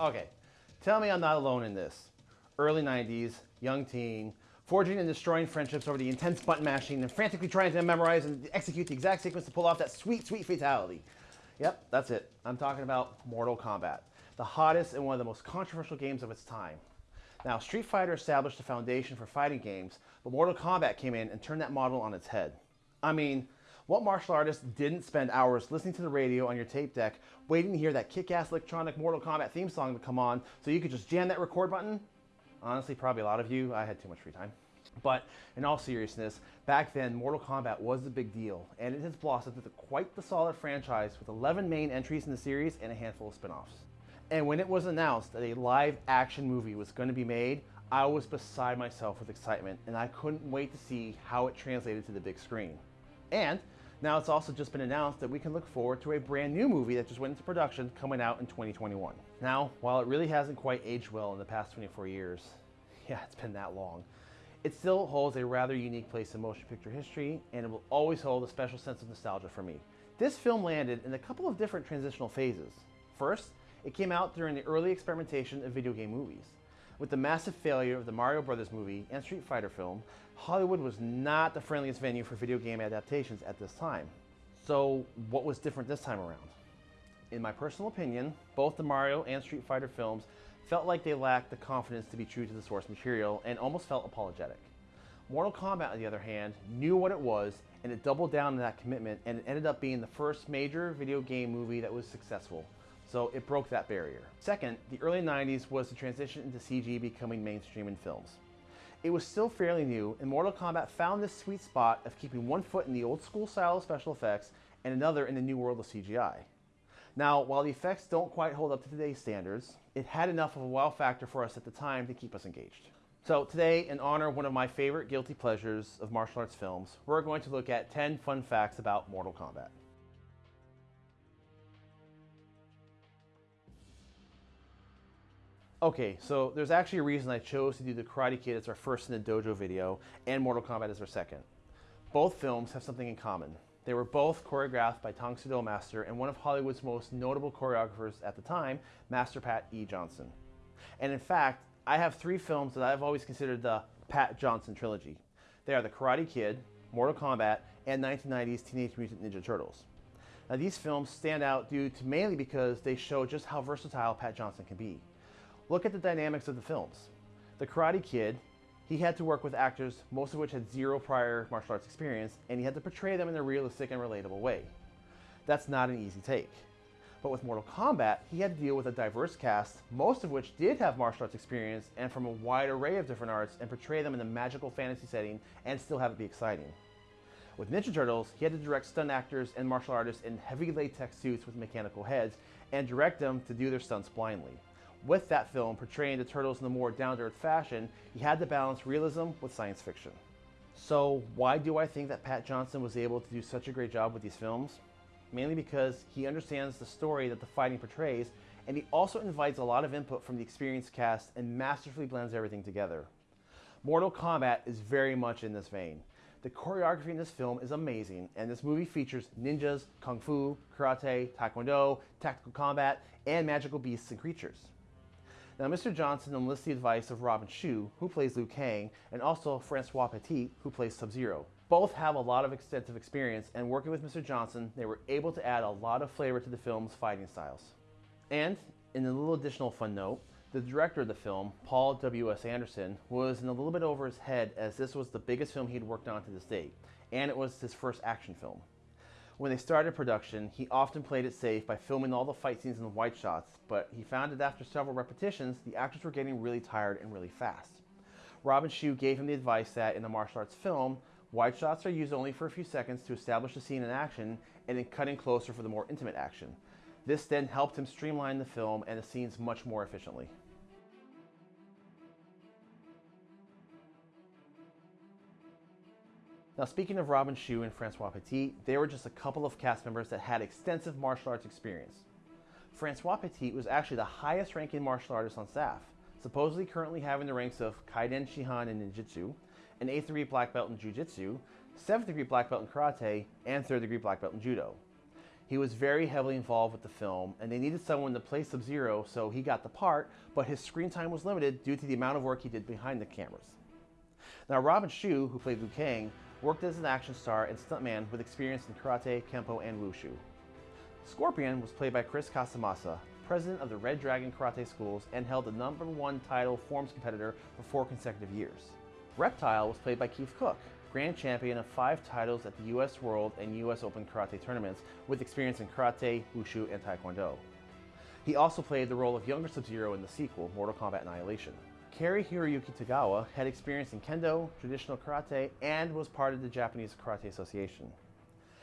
Okay, tell me I'm not alone in this. Early 90s, young teen, forging and destroying friendships over the intense button mashing and frantically trying to memorize and execute the exact sequence to pull off that sweet, sweet fatality. Yep, that's it. I'm talking about Mortal Kombat, the hottest and one of the most controversial games of its time. Now, Street Fighter established the foundation for fighting games, but Mortal Kombat came in and turned that model on its head. I mean, what martial artist didn't spend hours listening to the radio on your tape deck, waiting to hear that kick-ass electronic Mortal Kombat theme song to come on so you could just jam that record button? Honestly, probably a lot of you. I had too much free time. But in all seriousness, back then, Mortal Kombat was a big deal, and it has blossomed into quite the solid franchise with 11 main entries in the series and a handful of spin-offs. And when it was announced that a live action movie was going to be made, I was beside myself with excitement, and I couldn't wait to see how it translated to the big screen. And now it's also just been announced that we can look forward to a brand new movie that just went into production coming out in 2021. Now, while it really hasn't quite aged well in the past 24 years, yeah, it's been that long, it still holds a rather unique place in motion picture history, and it will always hold a special sense of nostalgia for me. This film landed in a couple of different transitional phases. First, it came out during the early experimentation of video game movies. With the massive failure of the Mario Brothers movie and Street Fighter film, Hollywood was not the friendliest venue for video game adaptations at this time. So what was different this time around? In my personal opinion, both the Mario and Street Fighter films felt like they lacked the confidence to be true to the source material and almost felt apologetic. Mortal Kombat, on the other hand, knew what it was and it doubled down on that commitment and it ended up being the first major video game movie that was successful. So it broke that barrier. Second, the early 90s was the transition into CG becoming mainstream in films. It was still fairly new, and Mortal Kombat found this sweet spot of keeping one foot in the old school style of special effects and another in the new world of CGI. Now, while the effects don't quite hold up to today's standards, it had enough of a wow factor for us at the time to keep us engaged. So today, in honor of one of my favorite guilty pleasures of martial arts films, we're going to look at 10 fun facts about Mortal Kombat. Okay, so there's actually a reason I chose to do The Karate Kid as our first in the dojo video and Mortal Kombat as our second. Both films have something in common. They were both choreographed by Tang Soo Do Master and one of Hollywood's most notable choreographers at the time, Master Pat E. Johnson. And in fact, I have three films that I've always considered the Pat Johnson trilogy. They are The Karate Kid, Mortal Kombat, and 1990's Teenage Mutant Ninja Turtles. Now these films stand out due to mainly because they show just how versatile Pat Johnson can be. Look at the dynamics of the films. The Karate Kid, he had to work with actors, most of which had zero prior martial arts experience, and he had to portray them in a realistic and relatable way. That's not an easy take. But with Mortal Kombat, he had to deal with a diverse cast, most of which did have martial arts experience and from a wide array of different arts and portray them in a magical fantasy setting and still have it be exciting. With Ninja Turtles, he had to direct stunt actors and martial artists in heavy latex suits with mechanical heads and direct them to do their stunts blindly with that film portraying the turtles in a more down-to-earth fashion, he had to balance realism with science fiction. So why do I think that Pat Johnson was able to do such a great job with these films? Mainly because he understands the story that the fighting portrays, and he also invites a lot of input from the experienced cast and masterfully blends everything together. Mortal Kombat is very much in this vein. The choreography in this film is amazing, and this movie features ninjas, kung fu, karate, taekwondo, tactical combat, and magical beasts and creatures. Now, Mr. Johnson enlists the advice of Robin Shou, who plays Liu Kang, and also Francois Petit, who plays Sub-Zero. Both have a lot of extensive experience, and working with Mr. Johnson, they were able to add a lot of flavor to the film's fighting styles. And, in a little additional fun note, the director of the film, Paul W.S. Anderson, was in a little bit over his head as this was the biggest film he'd worked on to this date, and it was his first action film. When they started production, he often played it safe by filming all the fight scenes in the wide shots, but he found that after several repetitions, the actors were getting really tired and really fast. Robin Shou gave him the advice that in a martial arts film, wide shots are used only for a few seconds to establish the scene in action and then cutting closer for the more intimate action. This then helped him streamline the film and the scenes much more efficiently. Now speaking of Robin Shou and Francois Petit, they were just a couple of cast members that had extensive martial arts experience. Francois Petit was actually the highest ranking martial artist on staff, supposedly currently having the ranks of Kaiden Shihan in Ninjutsu, an 8th degree black belt in Jiu-Jitsu, 7th degree black belt in Karate, and 3rd degree black belt in Judo. He was very heavily involved with the film, and they needed someone to play Sub Zero, so he got the part, but his screen time was limited due to the amount of work he did behind the cameras. Now, Robin Shou, who played Liu Kang, worked as an action star and stuntman with experience in karate, kempo, and wushu. Scorpion was played by Chris Casamassa, president of the Red Dragon Karate Schools, and held the number one title forms competitor for four consecutive years. Reptile was played by Keith Cook, grand champion of five titles at the US World and US Open Karate tournaments with experience in karate, wushu, and taekwondo. He also played the role of younger Sub-Zero in the sequel, Mortal Kombat Annihilation. Cary Hiroyuki Tagawa had experience in kendo, traditional karate, and was part of the Japanese Karate Association.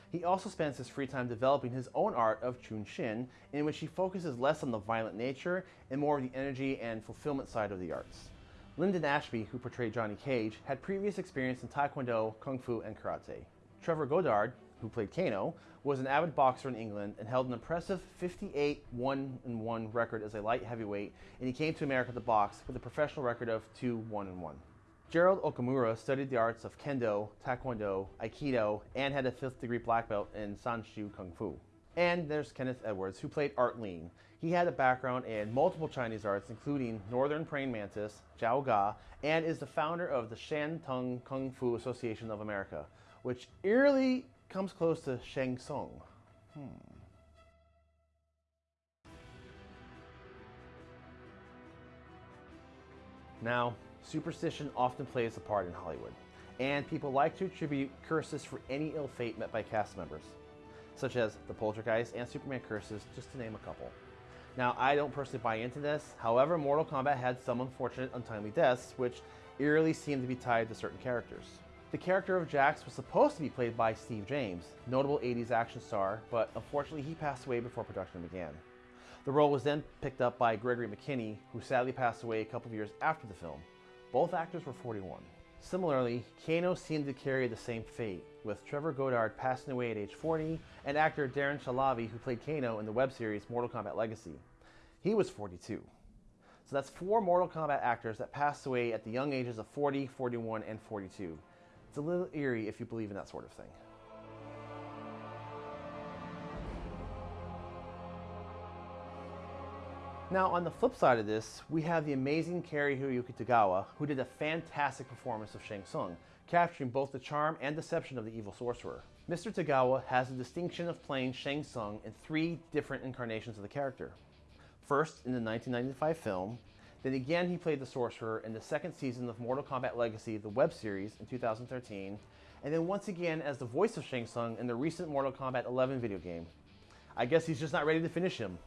He also spends his free time developing his own art of Chunshin, in which he focuses less on the violent nature and more of the energy and fulfillment side of the arts. Linden Ashby, who portrayed Johnny Cage, had previous experience in Taekwondo, Kung Fu, and Karate. Trevor Goddard, who played Kano, was an avid boxer in England and held an impressive 58 1-1 record as a light heavyweight, and he came to America to box with a professional record of 2 1-1. Gerald Okamura studied the arts of Kendo, Taekwondo, Aikido, and had a fifth degree black belt in Sanshou Kung Fu. And there's Kenneth Edwards, who played Art Lean. He had a background in multiple Chinese arts, including Northern Praying Mantis, Jiao Ga, and is the founder of the Shantung Kung Fu Association of America, which eerily comes close to Shang Tsung. Hmm. Now, superstition often plays a part in Hollywood, and people like to attribute curses for any ill fate met by cast members such as the Poltergeist and Superman curses, just to name a couple. Now, I don't personally buy into this, however, Mortal Kombat had some unfortunate untimely deaths, which eerily seem to be tied to certain characters. The character of Jax was supposed to be played by Steve James, notable 80s action star, but unfortunately he passed away before production began. The role was then picked up by Gregory McKinney, who sadly passed away a couple of years after the film. Both actors were 41. Similarly, Kano seemed to carry the same fate, with Trevor Goddard passing away at age 40 and actor Darren Shahlavi, who played Kano in the web series Mortal Kombat Legacy. He was 42. So that's four Mortal Kombat actors that passed away at the young ages of 40, 41, and 42. It's a little eerie if you believe in that sort of thing. Now, on the flip side of this, we have the amazing Cary Hiroyuki Tagawa, who did a fantastic performance of Shang Tsung, capturing both the charm and deception of the evil sorcerer. Mr. Tagawa has the distinction of playing Shang Tsung in three different incarnations of the character. First, in the 1995 film, then again he played the sorcerer in the second season of Mortal Kombat Legacy, the web series, in 2013, and then once again as the voice of Shang Tsung in the recent Mortal Kombat 11 video game. I guess he's just not ready to finish him.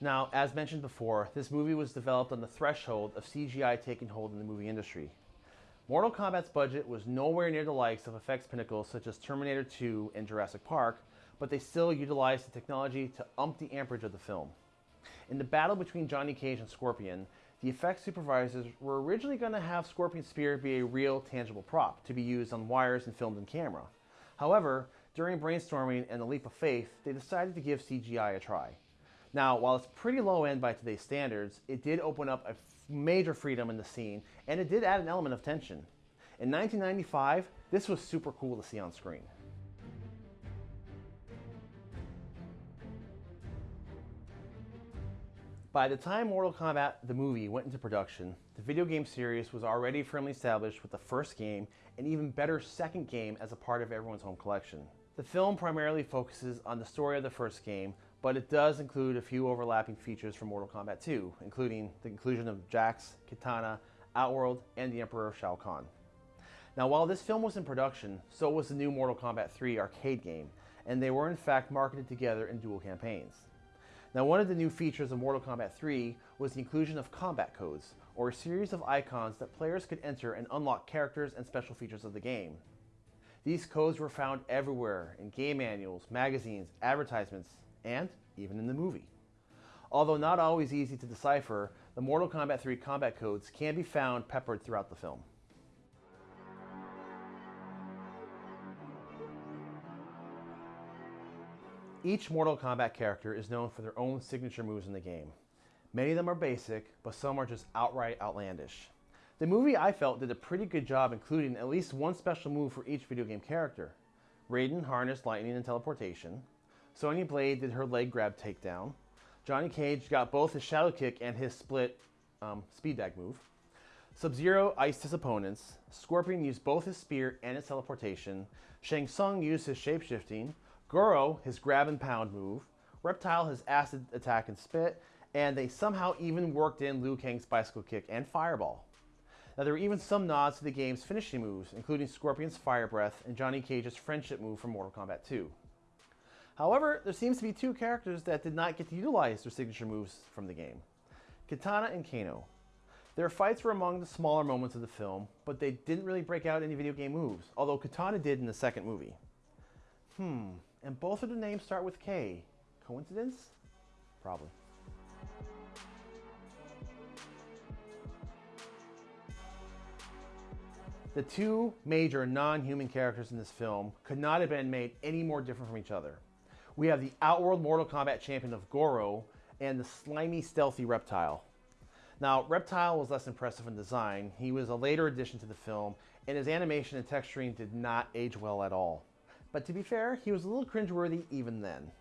Now, as mentioned before, this movie was developed on the threshold of CGI taking hold in the movie industry. Mortal Kombat's budget was nowhere near the likes of effects pinnacles such as Terminator 2 and Jurassic Park, but they still utilized the technology to ump the amperage of the film. In the battle between Johnny Cage and Scorpion, the effects supervisors were originally going to have Scorpion's spear be a real, tangible prop to be used on wires and filmed in camera. However, during brainstorming and a leap of faith, they decided to give CGI a try. Now, while it's pretty low end by today's standards, it did open up a major freedom in the scene, and it did add an element of tension. In 1995, this was super cool to see on screen. By the time Mortal Kombat the movie went into production, the video game series was already firmly established with the first game and even better second game as a part of everyone's home collection. The film primarily focuses on the story of the first game, but it does include a few overlapping features from Mortal Kombat 2, including the inclusion of Jax, Kitana, Outworld, and the Emperor Shao Kahn. Now, while this film was in production, so was the new Mortal Kombat 3 arcade game, and they were in fact marketed together in dual campaigns. Now, one of the new features of Mortal Kombat 3 was the inclusion of combat codes, or a series of icons that players could enter and unlock characters and special features of the game. These codes were found everywhere in game manuals, magazines, advertisements, and even in the movie. Although not always easy to decipher, the Mortal Kombat 3 combat codes can be found peppered throughout the film. Each Mortal Kombat character is known for their own signature moves in the game. Many of them are basic, but some are just outright outlandish. The movie, I felt, did a pretty good job including at least one special move for each video game character. Raiden harnessed lightning and teleportation. Sonya Blade did her leg grab takedown. Johnny Cage got both his shadow kick and his split um, speed bag move. Sub-Zero iced his opponents. Scorpion used both his spear and his teleportation. Shang Tsung used his shapeshifting. Goro his grab and pound move. Reptile his acid attack and spit. And they somehow even worked in Liu Kang's bicycle kick and fireball. Now there were even some nods to the game's finishing moves, including Scorpion's fire breath and Johnny Cage's friendship move from Mortal Kombat 2. However, there seems to be two characters that did not get to utilize their signature moves from the game. Kitana and Kano. Their fights were among the smaller moments of the film, but they didn't really break out any video game moves, although Kitana did in the second movie. Hmm, and both of the names start with K. Coincidence? Probably. The two major non-human characters in this film could not have been made any more different from each other. We have the Outworld Mortal Kombat champion of Goro and the slimy, stealthy Reptile. Now, Reptile was less impressive in design. He was a later addition to the film, and his animation and texturing did not age well at all. But to be fair, he was a little cringeworthy even then.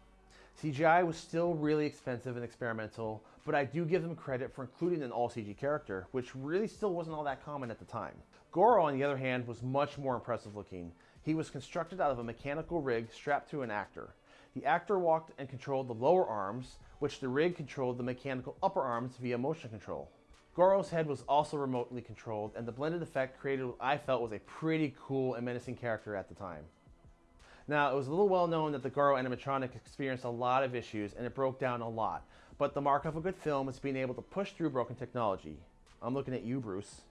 CGI was still really expensive and experimental, but I do give them credit for including an all CG character, which really still wasn't all that common at the time. Goro, on the other hand, was much more impressive looking. He was constructed out of a mechanical rig strapped to an actor. The actor walked and controlled the lower arms, which the rig controlled the mechanical upper arms via motion control. Goro's head was also remotely controlled, and the blended effect created what I felt was a pretty cool and menacing character at the time. Now, it was a little well known that the Goro animatronic experienced a lot of issues and it broke down a lot, but the mark of a good film is being able to push through broken technology. I'm looking at you, Bruce.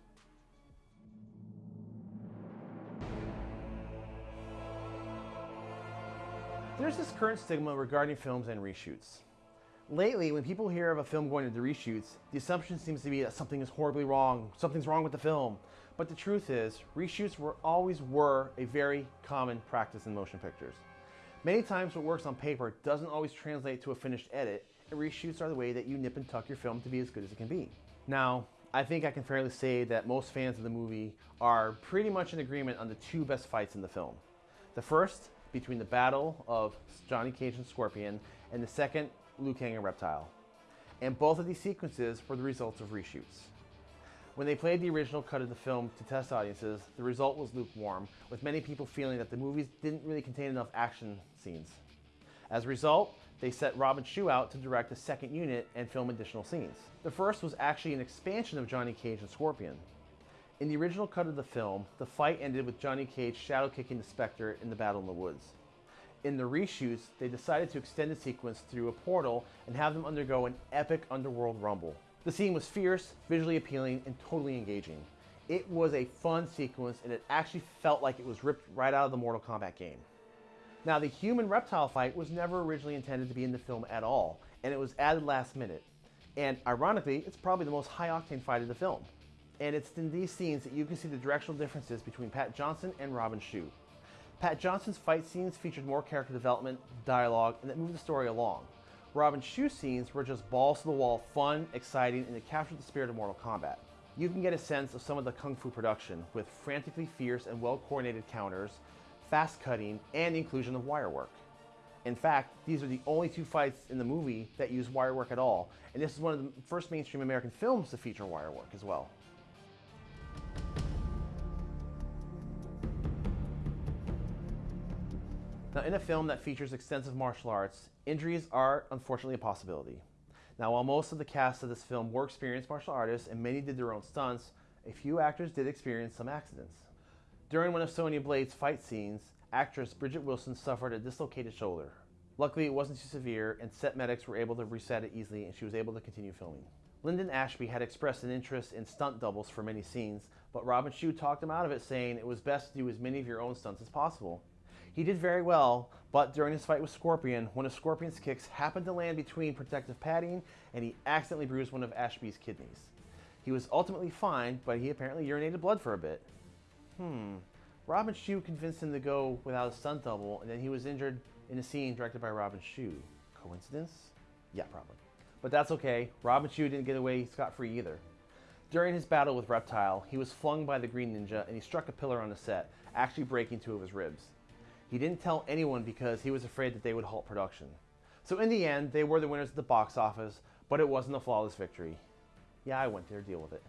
There's this current stigma regarding films and reshoots. Lately, when people hear of a film going into reshoots, the assumption seems to be that something is horribly wrong, something's wrong with the film. But the truth is, reshoots were always were a very common practice in motion pictures. Many times what works on paper doesn't always translate to a finished edit, and reshoots are the way that you nip and tuck your film to be as good as it can be. Now, I think I can fairly say that most fans of the movie are pretty much in agreement on the two best fights in the film. The first, between the battle of Johnny Cage and Scorpion, and the second, Liu Kang and Reptile. And both of these sequences were the results of reshoots. When they played the original cut of the film to test audiences, the result was lukewarm, with many people feeling that the movies didn't really contain enough action scenes. As a result, they set Robin Shou out to direct a second unit and film additional scenes. The first was actually an expansion of Johnny Cage and Scorpion. In the original cut of the film, the fight ended with Johnny Cage shadow kicking the Spectre in the battle in the woods. In the reshoots, they decided to extend the sequence through a portal and have them undergo an epic underworld rumble. The scene was fierce, visually appealing, and totally engaging. It was a fun sequence and it actually felt like it was ripped right out of the Mortal Kombat game. Now, the human reptile fight was never originally intended to be in the film at all, and it was added last minute. And ironically, it's probably the most high octane fight of the film. And it's in these scenes that you can see the directional differences between Pat Johnson and Robin Shou. Pat Johnson's fight scenes featured more character development, dialogue, and that moved the story along. Robin Shou scenes were just balls to the wall, fun, exciting, and they captured the spirit of Mortal Kombat. You can get a sense of some of the kung fu production with frantically fierce and well coordinated counters, fast cutting, and the inclusion of wire work. In fact, these are the only two fights in the movie that use wire work at all, and this is one of the first mainstream American films to feature wire work as well. Now, in a film that features extensive martial arts, injuries are unfortunately a possibility. Now, while most of the cast of this film were experienced martial artists and many did their own stunts, a few actors did experience some accidents. During one of Sonya Blade's fight scenes, actress Bridget Wilson suffered a dislocated shoulder. Luckily, it wasn't too severe, and set medics were able to reset it easily, and she was able to continue filming. Linden Ashby had expressed an interest in stunt doubles for many scenes, but Robin Shou talked him out of it, saying it was best to do as many of your own stunts as possible. He did very well, but during his fight with Scorpion, one of Scorpion's kicks happened to land between protective padding and he accidentally bruised one of Ashby's kidneys. He was ultimately fine, but he apparently urinated blood for a bit. Hmm. Robin Shou convinced him to go without a stunt double, and then he was injured in a scene directed by Robin Shou. Coincidence? Yeah, probably. But that's okay. Robin Shou didn't get away scot-free either. During his battle with Reptile, he was flung by the Green Ninja and he struck a pillar on the set, actually breaking two of his ribs. He didn't tell anyone because he was afraid that they would halt production. So in the end, they were the winners at the box office, but it wasn't a flawless victory. Yeah, I went there, deal with it.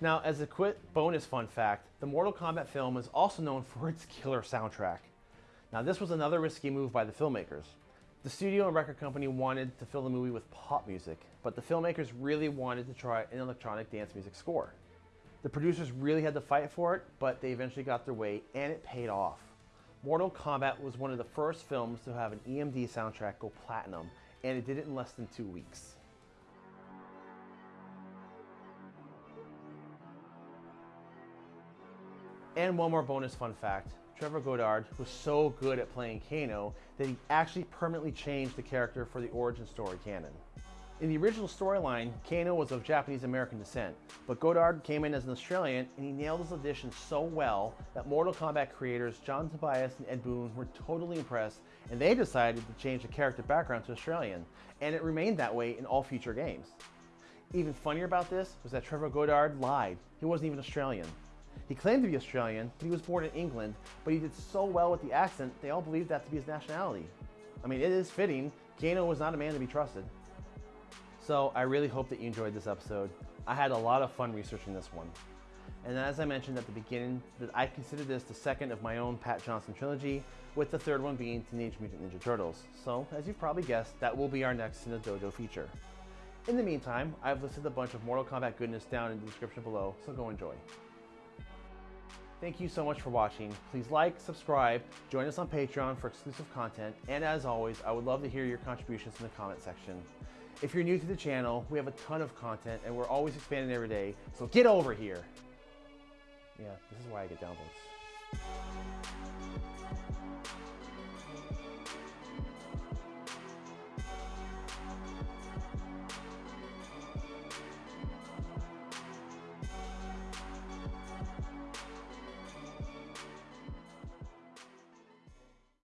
Now, as a quick bonus fun fact, the Mortal Kombat film is also known for its killer soundtrack. Now, this was another risky move by the filmmakers. The studio and record company wanted to fill the movie with pop music, but the filmmakers really wanted to try an electronic dance music score. The producers really had to fight for it, but they eventually got their way, and it paid off. Mortal Kombat was one of the first films to have an EMD soundtrack go platinum, and it did it in less than two weeks. And one more bonus fun fact. Trevor Goddard was so good at playing Kano that he actually permanently changed the character for the origin story canon. In the original storyline, Kano was of Japanese American descent, but Goddard came in as an Australian and he nailed his audition so well that Mortal Kombat creators John Tobias and Ed Boon were totally impressed and they decided to change the character background to Australian, and it remained that way in all future games. Even funnier about this was that Trevor Goddard lied. He wasn't even Australian. He claimed to be Australian, but he was born in England, but he did so well with the accent, they all believed that to be his nationality. I mean, it is fitting. Kano was not a man to be trusted. So I really hope that you enjoyed this episode. I had a lot of fun researching this one. And as I mentioned at the beginning, that I consider this the second of my own Pat Johnson trilogy, with the third one being Teenage Mutant Ninja Turtles. So, as you've probably guessed, that will be our next Cinedojo feature. In the meantime, I've listed a bunch of Mortal Kombat goodness down in the description below, so go enjoy. Thank you so much for watching. Please like, subscribe, join us on Patreon for exclusive content, and as always, I would love to hear your contributions in the comment section. If you're new to the channel, we have a ton of content and we're always expanding every day, so get over here. Yeah, this is why I get downvotes.